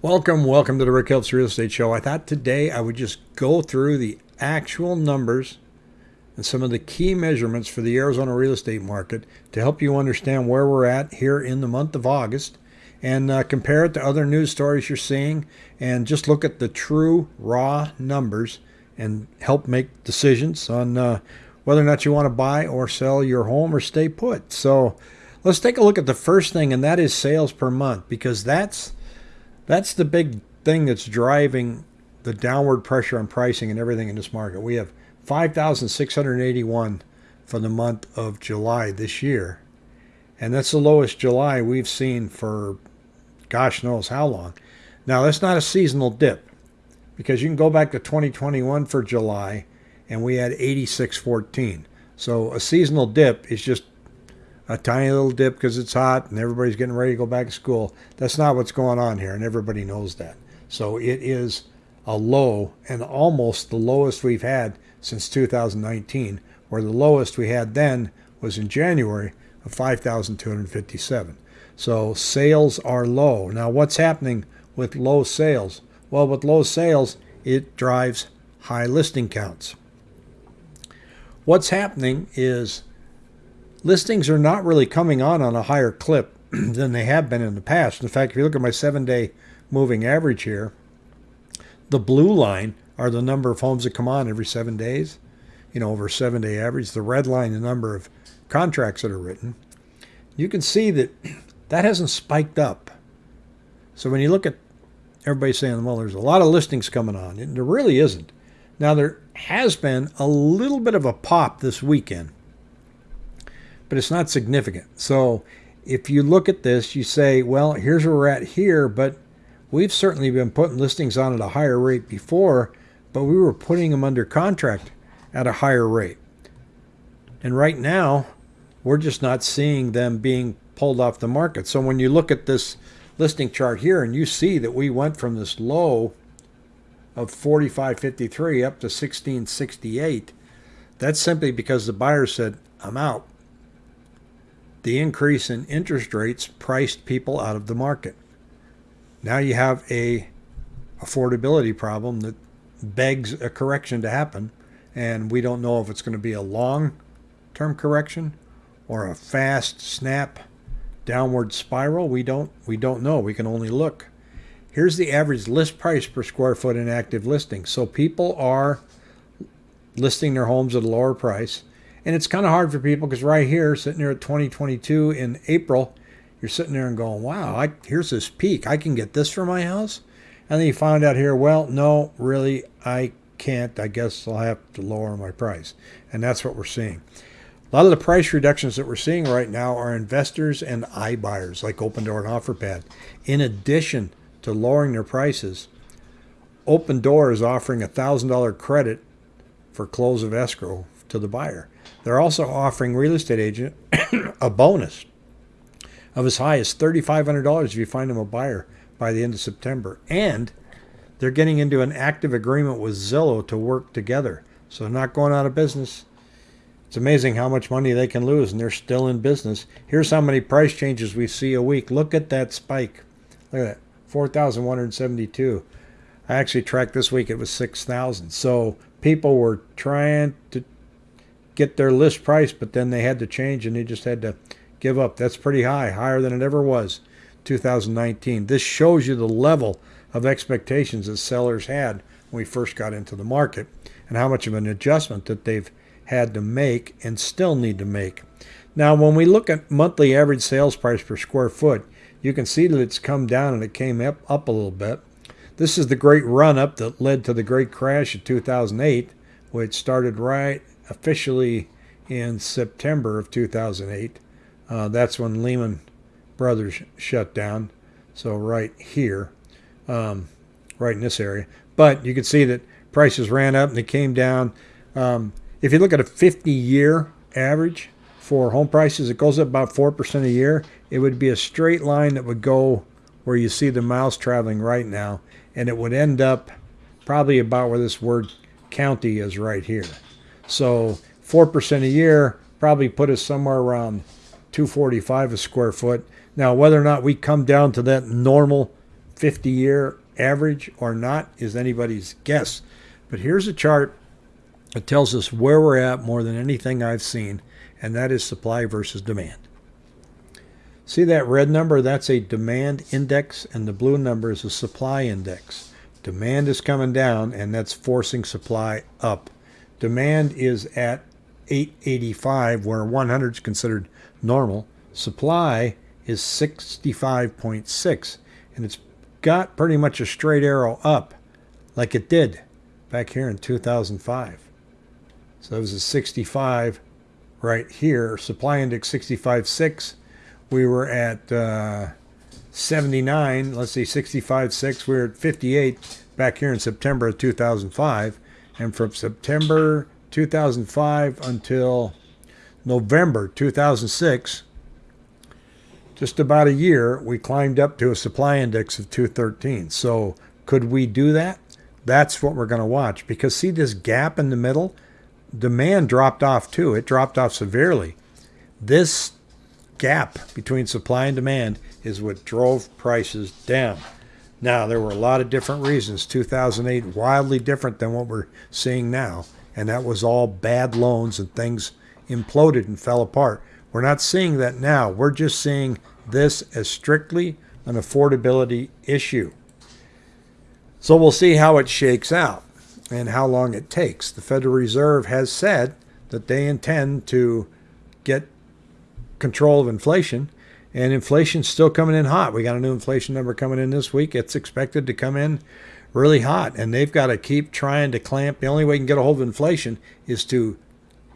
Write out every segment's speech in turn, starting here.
Welcome, welcome to the Rick Helps Real Estate Show. I thought today I would just go through the actual numbers and some of the key measurements for the Arizona real estate market to help you understand where we're at here in the month of August and uh, compare it to other news stories you're seeing and just look at the true raw numbers and help make decisions on uh, whether or not you want to buy or sell your home or stay put. So let's take a look at the first thing, and that is sales per month because that's that's the big thing that's driving the downward pressure on pricing and everything in this market. We have 5,681 for the month of July this year. And that's the lowest July we've seen for gosh knows how long. Now, that's not a seasonal dip because you can go back to 2021 for July and we had 8614. So a seasonal dip is just a tiny little dip because it's hot and everybody's getting ready to go back to school. That's not what's going on here, and everybody knows that. So it is a low and almost the lowest we've had since 2019, where the lowest we had then was in January of 5,257. So sales are low. Now, what's happening with low sales? Well, with low sales, it drives high listing counts. What's happening is listings are not really coming on on a higher clip than they have been in the past. In fact, if you look at my seven day moving average here, the blue line are the number of homes that come on every seven days, you know, over seven day average. The red line, the number of contracts that are written. You can see that that hasn't spiked up. So when you look at everybody saying, well, there's a lot of listings coming on, and there really isn't. Now, there has been a little bit of a pop this weekend but it's not significant. So if you look at this, you say, well, here's where we're at here, but we've certainly been putting listings on at a higher rate before, but we were putting them under contract at a higher rate. And right now, we're just not seeing them being pulled off the market. So when you look at this listing chart here and you see that we went from this low of 45.53 up to 16.68, that's simply because the buyer said, I'm out the increase in interest rates priced people out of the market. Now you have a affordability problem that begs a correction to happen, and we don't know if it's going to be a long-term correction or a fast snap downward spiral. We don't we don't know. We can only look. Here's the average list price per square foot in active listings. So people are listing their homes at a lower price and it's kind of hard for people because right here, sitting there at 2022 in April, you're sitting there and going, wow, I, here's this peak. I can get this for my house. And then you find out here, well, no, really, I can't. I guess I'll have to lower my price. And that's what we're seeing. A lot of the price reductions that we're seeing right now are investors and iBuyers like Opendoor and OfferPad. In addition to lowering their prices, Opendoor is offering a $1,000 credit for close of escrow to the buyer. They're also offering real estate agent a bonus of as high as $3,500 if you find them a buyer by the end of September. And they're getting into an active agreement with Zillow to work together. So they're not going out of business. It's amazing how much money they can lose and they're still in business. Here's how many price changes we see a week. Look at that spike. Look at that. 4,172. I actually tracked this week, it was 6,000. So people were trying to get their list price, but then they had to change and they just had to give up. That's pretty high, higher than it ever was 2019. This shows you the level of expectations that sellers had when we first got into the market and how much of an adjustment that they've had to make and still need to make. Now, when we look at monthly average sales price per square foot, you can see that it's come down and it came up, up a little bit. This is the great run up that led to the great crash of 2008, which started right officially in September of 2008. Uh, that's when Lehman Brothers shut down. So right here, um, right in this area. But you can see that prices ran up and they came down. Um, if you look at a 50-year average for home prices, it goes up about 4% a year. It would be a straight line that would go where you see the mouse traveling right now. And it would end up probably about where this word county is right here. So 4% a year probably put us somewhere around 245 a square foot. Now, whether or not we come down to that normal 50 year average or not is anybody's guess. But here's a chart that tells us where we're at more than anything I've seen, and that is supply versus demand. See that red number? That's a demand index, and the blue number is a supply index. Demand is coming down, and that's forcing supply up. Demand is at 885, where 100 is considered normal. Supply is 65.6, and it's got pretty much a straight arrow up like it did back here in 2005. So it was a 65 right here. Supply index 65.6. We were at uh, 79. Let's see, 65.6. We were at 58 back here in September of 2005. And from September 2005 until November 2006, just about a year, we climbed up to a supply index of 213. So could we do that? That's what we're going to watch because see this gap in the middle? Demand dropped off too. It dropped off severely. This gap between supply and demand is what drove prices down. Now, there were a lot of different reasons. 2008, wildly different than what we're seeing now. And that was all bad loans and things imploded and fell apart. We're not seeing that now. We're just seeing this as strictly an affordability issue. So we'll see how it shakes out and how long it takes. The Federal Reserve has said that they intend to get control of inflation, and inflation's still coming in hot. We got a new inflation number coming in this week. It's expected to come in really hot, and they've got to keep trying to clamp. The only way you can get a hold of inflation is to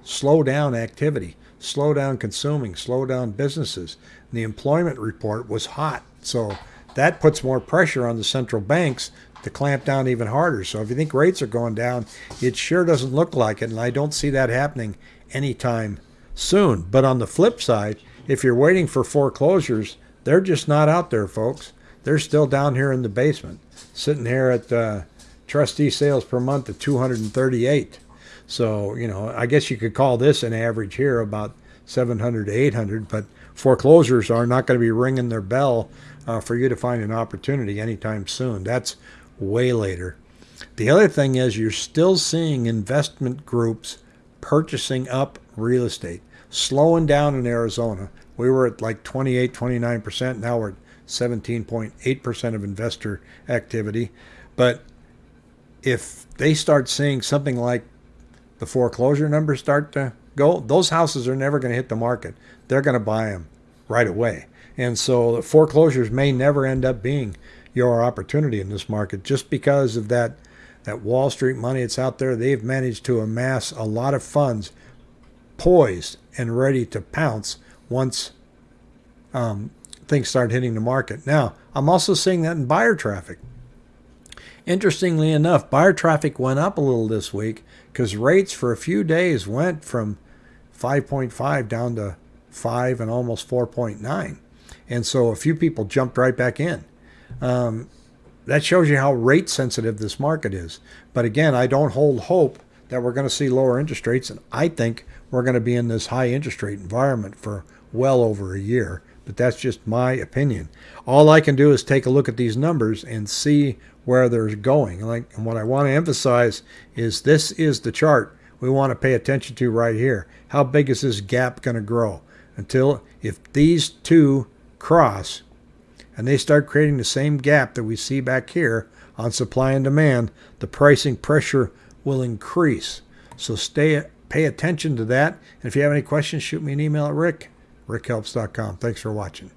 slow down activity slow down consuming, slow down businesses. And the employment report was hot. So that puts more pressure on the central banks to clamp down even harder. So if you think rates are going down, it sure doesn't look like it. And I don't see that happening anytime soon. But on the flip side, if you're waiting for foreclosures, they're just not out there, folks. They're still down here in the basement, sitting here at uh, trustee sales per month at 238. So, you know, I guess you could call this an average here about 700 to 800, but foreclosures are not going to be ringing their bell uh, for you to find an opportunity anytime soon. That's way later. The other thing is you're still seeing investment groups purchasing up real estate, slowing down in Arizona. We were at like 28, 29%. Now we're at 17.8% of investor activity. But if they start seeing something like the foreclosure numbers start to go, those houses are never going to hit the market. They're going to buy them right away. And so the foreclosures may never end up being your opportunity in this market just because of that that Wall Street money that's out there. They've managed to amass a lot of funds poised and ready to pounce once um, things start hitting the market. Now, I'm also seeing that in buyer traffic. Interestingly enough, buyer traffic went up a little this week because rates for a few days went from 5.5 down to 5 and almost 4.9. And so a few people jumped right back in. Um, that shows you how rate sensitive this market is. But again, I don't hold hope that we're going to see lower interest rates. And I think we're going to be in this high interest rate environment for well over a year. But that's just my opinion. All I can do is take a look at these numbers and see where they're going. Like, and what I want to emphasize is this is the chart we want to pay attention to right here. How big is this gap going to grow? Until if these two cross and they start creating the same gap that we see back here on supply and demand, the pricing pressure will increase. So stay pay attention to that. And if you have any questions, shoot me an email at rick, rickhelps.com. Thanks for watching.